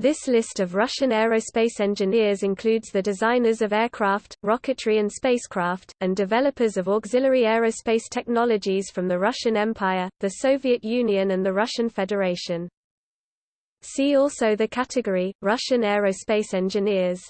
This list of Russian aerospace engineers includes the designers of aircraft, rocketry and spacecraft, and developers of auxiliary aerospace technologies from the Russian Empire, the Soviet Union and the Russian Federation. See also the category, Russian aerospace engineers.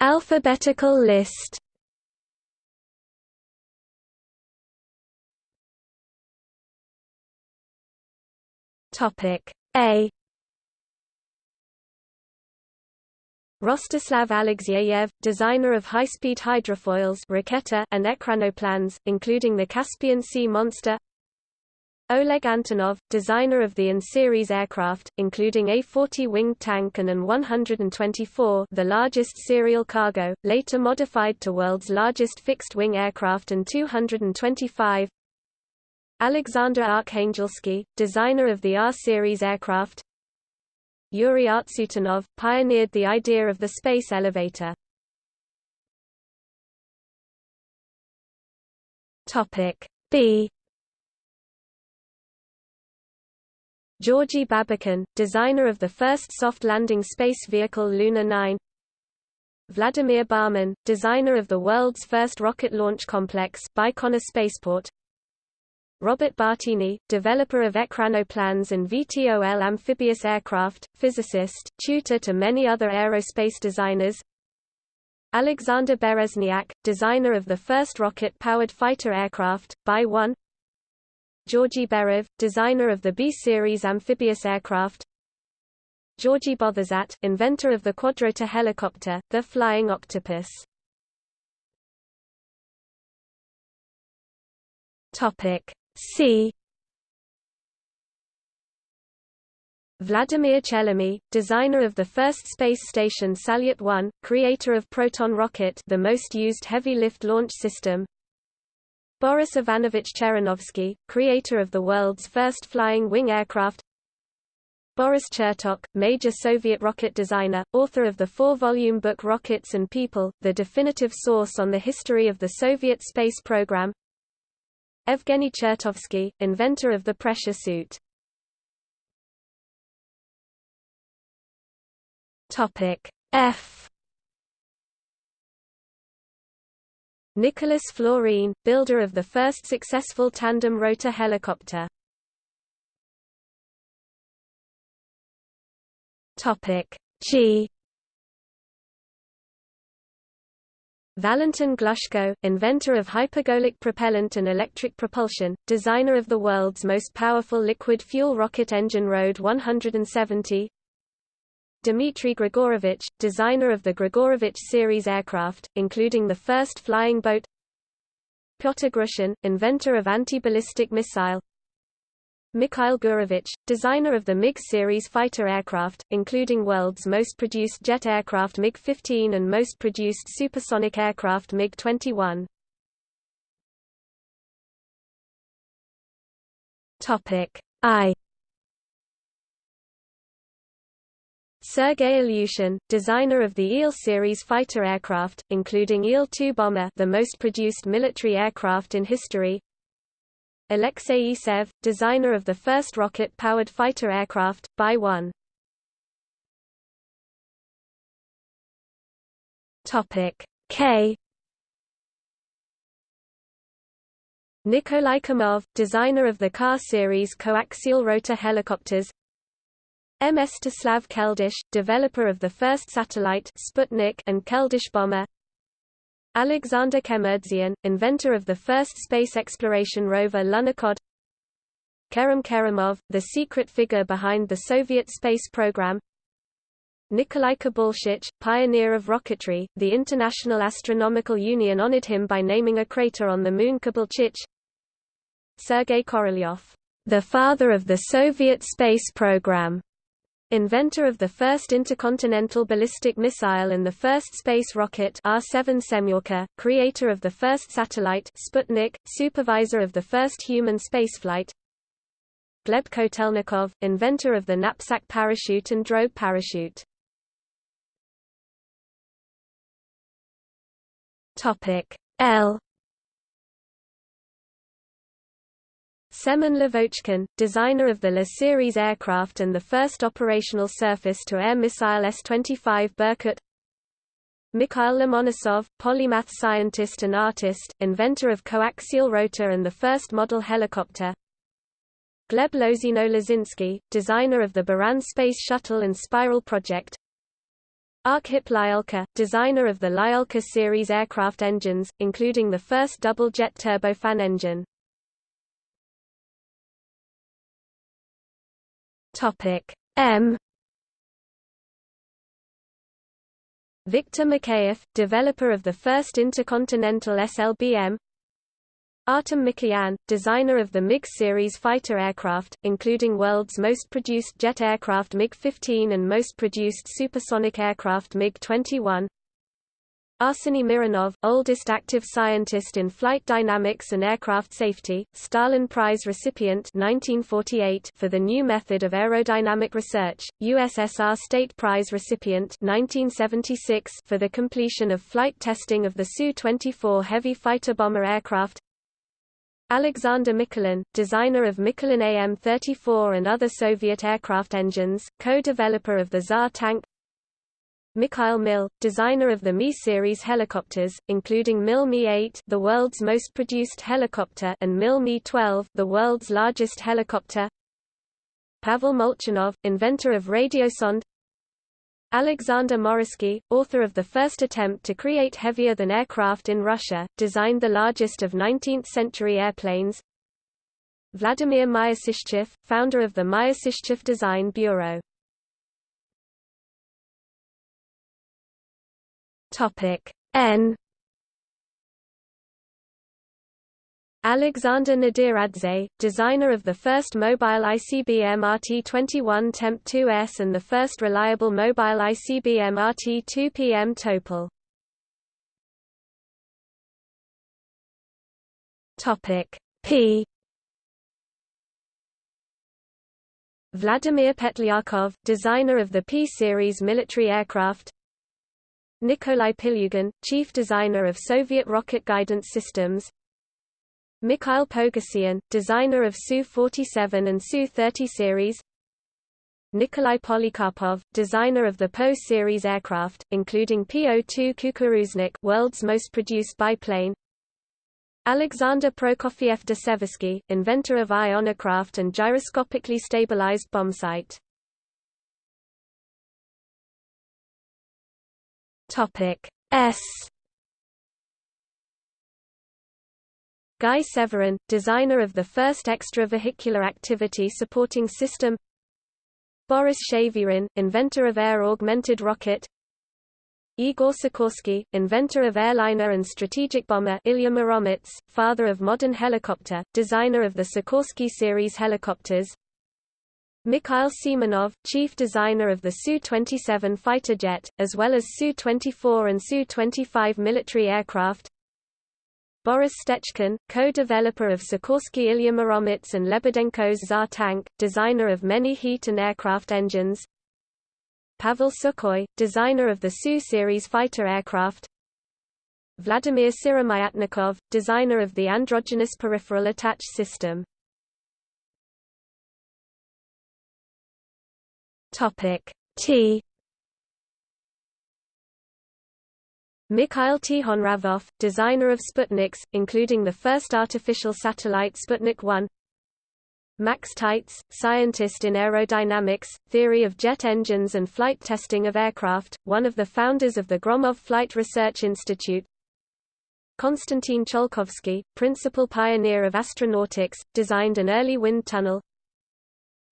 Alphabetical list Topic. A. Rostislav Alexeyev, designer of high-speed hydrofoils and ekranoplans, including the Caspian Sea Monster. Oleg Antonov, designer of the An-series aircraft, including A-40 winged tank and An-124 the largest serial cargo, later modified to world's largest fixed-wing aircraft and 225 Alexander Arkhangelsky, designer of the R-series aircraft. Yuri Artsutanov, pioneered the idea of the space elevator. B. Georgy Babakin, designer of the first soft landing space vehicle Luna 9 Vladimir Barmin, designer of the world's first rocket launch complex Baikonur Spaceport Robert Bartini, developer of ekranoplans and VTOL amphibious aircraft, physicist, tutor to many other aerospace designers. Alexander Bereznyak, designer of the first rocket-powered fighter aircraft, Bi-1 Georgy Beriev, designer of the B-series amphibious aircraft. Georgy Botherzat, inventor of the quadrotor helicopter, the Flying Octopus. Topic C. Vladimir Chelomey, designer of the first space station Salyut 1, creator of Proton rocket the most used heavy-lift launch system. Boris Ivanovich Cheranovsky, creator of the world's first flying wing aircraft. Boris Chertok, major Soviet rocket designer, author of the four-volume book Rockets and People, the definitive source on the history of the Soviet space program Evgeny Chertovsky, inventor of the pressure suit. Topic F Nicholas Florine, builder of the first successful tandem rotor helicopter. Topic G Valentin Glushko, inventor of hypergolic propellant and electric propulsion, designer of the world's most powerful liquid fuel rocket engine RD-170 Dmitry Grigorovich, designer of the Grigorovich series aircraft, including the first flying boat. Pyotr Grushin, inventor of anti-ballistic missile Mikhail Gurevich, designer of the MiG series fighter aircraft, including world's most produced jet aircraft MiG-15 and most produced supersonic aircraft MiG-21. Topic I Sergei Ilyushin, designer of the Il series fighter aircraft, including Il-2 bomber the most produced military aircraft in history Alexei Isaev, designer of the first rocket-powered fighter aircraft, BI-1. Topic K. Nikolai Kamov, designer of the Ka series coaxial rotor helicopters. M. Mstislav Keldysh, developer of the first satellite Sputnik and Keldysh bomber. Alexander Kemurdzhian, inventor of the first space exploration rover Lunokhod Kerem Kerimov, the secret figure behind the Soviet space program. Nikolai Kibalchich, pioneer of rocketry, the International Astronomical Union honored him by naming a crater on the moon Kibalchich Sergei Korolyov, the father of the Soviet space program, Inventor of the first intercontinental ballistic missile and the first space rocket R-7 Semyorka, creator of the first satellite Sputnik, supervisor of the first human spaceflight Gleb Kotelnikov, inventor of the knapsack parachute and drogue parachute. L Semen Lavochkin, designer of the La series aircraft and the first operational surface-to-air missile S-25 Berkut Mikhail Lomonosov, polymath scientist and artist, inventor of coaxial rotor and the first model helicopter. Gleb Lozino-Lozinsky, designer of the Buran Space Shuttle and Spiral project. Arkhip Lyulka, designer of the Lyulka series aircraft engines, including the first double-jet turbofan engine. Topic. M. Viktor Mikheyev, developer of the first intercontinental SLBM Artem Mikoyan, designer of the MiG series fighter aircraft, including world's most produced jet aircraft MiG-15 and most produced supersonic aircraft MiG-21 Arseny Mironov, oldest active scientist in flight dynamics and aircraft safety, Stalin Prize recipient 1948 for the new method of aerodynamic research, USSR State Prize recipient 1976 for the completion of flight testing of the Su-24 heavy fighter bomber aircraft. Alexander Mikulin, designer of Mikulin AM-34 and other Soviet aircraft engines, co-developer of the Tsar tank Mikhail Mil, designer of the Mi-series helicopters, including Mil Mi-8 the world's most produced helicopter and Mil Mi-12 the world's largest helicopter. Pavel Molchanov, inventor of radiosonde. Alexander Moryski, author of the first attempt to create heavier-than aircraft in Russia, designed the largest of 19th-century airplanes. Vladimir Myasishchev, founder of the Myasishchev Design Bureau Topic. N. Alexander Nadiradze, designer of the first mobile ICBM RT-21 Temp-2S and the first reliable mobile ICBM RT-2PM Topol. Topic. P. Vladimir Petlyakov, designer of the P-series military aircraft Nikolai Pilyugin, chief designer of Soviet rocket guidance systems. Mikhail Pogosyan, designer of Su-47 and Su-30 series. Nikolai Polikarpov, designer of the Po series aircraft, including Po-2 Kukuruznik world's most produced biplane. Alexander Prokofiev de Seversky, inventor of ionocraft and gyroscopically stabilized bombsight Topic S. Guy Severin, designer of the first extravehicular activity supporting system. Boris Shavyrin, inventor of air-augmented rocket. Igor Sikorsky, inventor of airliner and strategic bomber Ilya Muromets, father of modern helicopter, designer of the Sikorsky series helicopters Mikhail Simonov, chief designer of the Su-27 fighter jet, as well as Su-24 and Su-25 military aircraft. Boris Stechkin, co-developer of Sikorsky Ilya Muromets and Lebedenko's Tsar tank, designer of many heat and aircraft engines. Pavel Sukhoi, designer of the Su-series fighter aircraft. Vladimir Syromyatnikov, designer of the androgynous peripheral attach system Topic. T. Mikhail Tikhonravov, designer of Sputniks, including the first artificial satellite Sputnik 1 Max Taitz, scientist in aerodynamics, theory of jet engines and flight testing of aircraft, one of the founders of the Gromov Flight Research Institute. Konstantin Tsiolkovsky, principal pioneer of astronautics, designed an early wind tunnel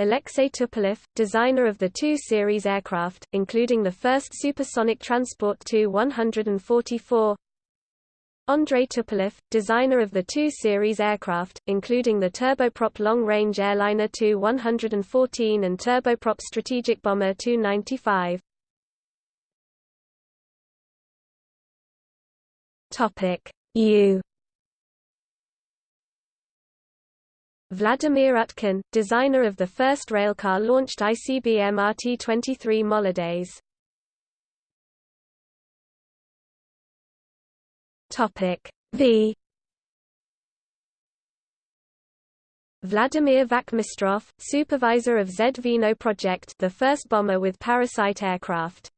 Alexei Tupolev, designer of the Tu series aircraft, including the first supersonic transport Tu-144 Andrei Tupolev, designer of the Tu series aircraft, including the turboprop long-range airliner Tu-114 and turboprop strategic bomber Tu-95. U Vladimir Utkin, designer of the first railcar-launched ICBM RT-23 Molodets. Topic V Vladimir Vakhmistrov, supervisor of Zveno project the first bomber with parasite aircraft.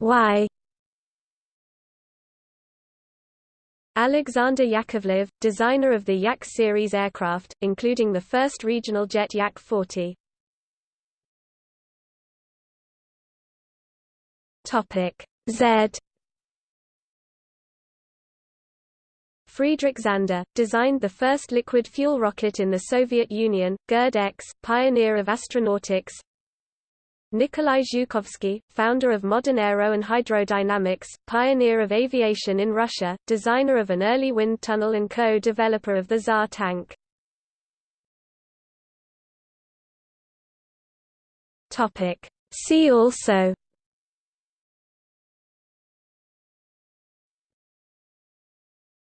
Y Alexander Yakovlev, designer of the Yak series aircraft, including the first regional jet Yak-40. Topic Z Friedrich Zander, designed the first liquid fuel rocket in the Soviet Union, GIRD-X, pioneer of astronautics Nikolai Zhukovsky, founder of modern aero and hydrodynamics, pioneer of aviation in Russia, designer of an early wind tunnel and co-developer of the Tsar tank. See also